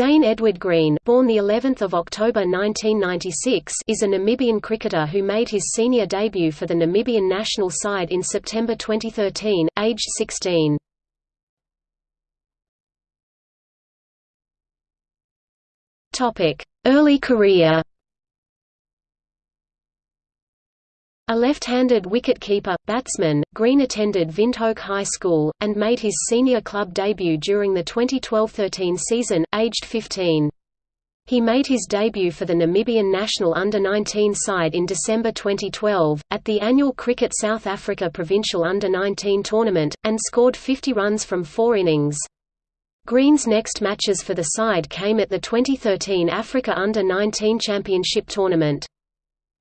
Zane Edward Green, born the 11th of October 1996, is a Namibian cricketer who made his senior debut for the Namibian national side in September 2013, aged 16. Topic: Early career. A left-handed wicket-keeper, batsman, Green attended Windhoek High School, and made his senior club debut during the 2012–13 season, aged 15. He made his debut for the Namibian national under-19 side in December 2012, at the annual Cricket South Africa Provincial Under-19 tournament, and scored 50 runs from four innings. Green's next matches for the side came at the 2013 Africa Under-19 Championship tournament.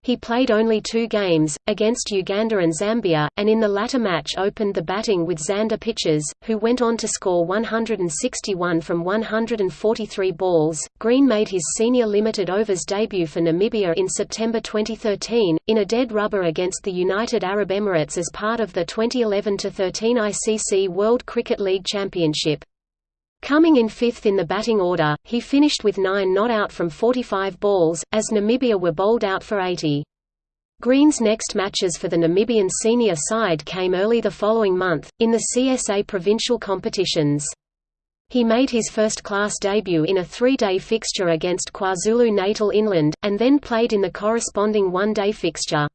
He played only two games, against Uganda and Zambia, and in the latter match opened the batting with Xander Pitches, who went on to score 161 from 143 balls. Green made his senior limited overs debut for Namibia in September 2013, in a dead rubber against the United Arab Emirates as part of the 2011-13 ICC World Cricket League Championship. Coming in fifth in the batting order, he finished with 9 not out from 45 balls, as Namibia were bowled out for 80. Green's next matches for the Namibian senior side came early the following month, in the CSA provincial competitions. He made his first-class debut in a three-day fixture against KwaZulu-Natal Inland, and then played in the corresponding one-day fixture.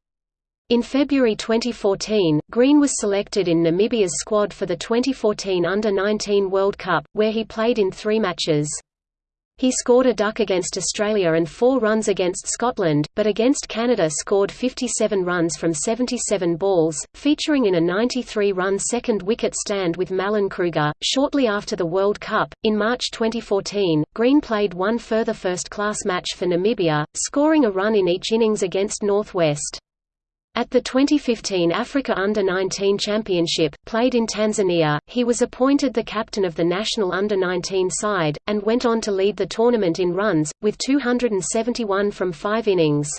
In February 2014, Green was selected in Namibia's squad for the 2014 Under-19 World Cup, where he played in three matches. He scored a duck against Australia and four runs against Scotland, but against Canada scored 57 runs from 77 balls, featuring in a 93-run second wicket stand with Mallon Kruger. Shortly after the World Cup, in March 2014, Green played one further first-class match for Namibia, scoring a run in each innings against North West. At the 2015 Africa Under-19 Championship, played in Tanzania, he was appointed the captain of the national Under-19 side, and went on to lead the tournament in runs, with 271 from five innings.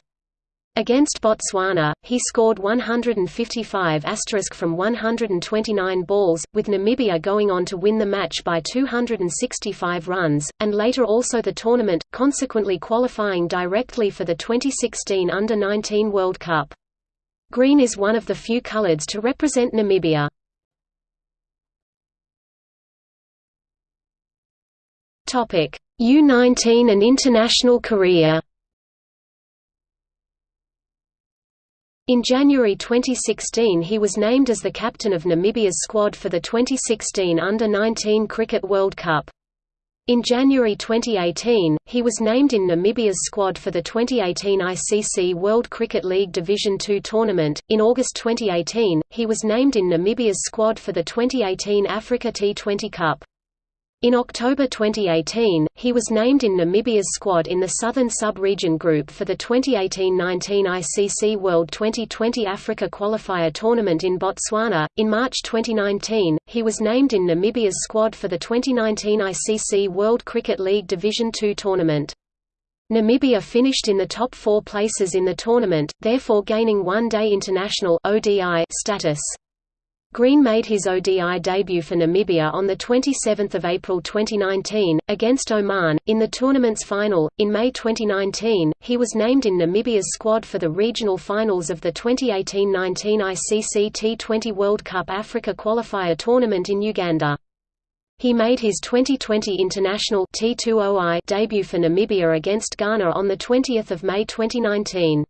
Against Botswana, he scored 155 from 129 balls, with Namibia going on to win the match by 265 runs, and later also the tournament, consequently qualifying directly for the 2016 Under-19 World Cup. Green is one of the few coloureds to represent Namibia. U-19 and international career In January 2016 he was named as the captain of Namibia's squad for the 2016 Under-19 Cricket World Cup. In January 2018, he was named in Namibia's squad for the 2018 ICC World Cricket League Division II tournament. In August 2018, he was named in Namibia's squad for the 2018 Africa T20 Cup. In October 2018, he was named in Namibia's squad in the Southern Sub-Region Group for the 2018-19 ICC World 2020 Africa Qualifier Tournament in Botswana. In March 2019, he was named in Namibia's squad for the 2019 ICC World Cricket League Division II tournament. Namibia finished in the top four places in the tournament, therefore gaining one-day international (ODI) status. Green made his ODI debut for Namibia on 27 April 2019, against Oman, in the tournament's final. In May 2019, he was named in Namibia's squad for the regional finals of the 2018-19 ICC T20 World Cup Africa Qualifier Tournament in Uganda. He made his 2020 international T20I debut for Namibia against Ghana on 20 May 2019.